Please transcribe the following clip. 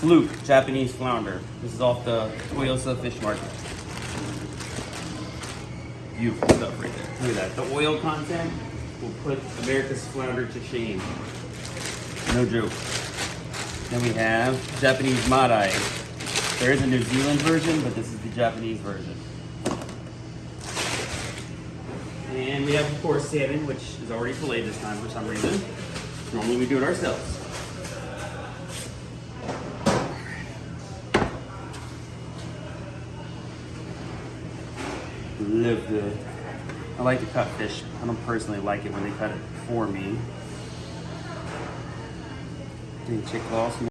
Fluke, Japanese flounder. This is off the Toyosu Fish Market. Beautiful stuff right there. Look at that. The oil content will put America's flounder to shame. No joke. Then we have Japanese Madai. There is a New Zealand version, but this is the Japanese version. And we have, of course, salmon, which is already filleted this time for some reason. Normally we do it ourselves. Live. I like to cut fish. I don't personally like it when they cut it for me. Any chick.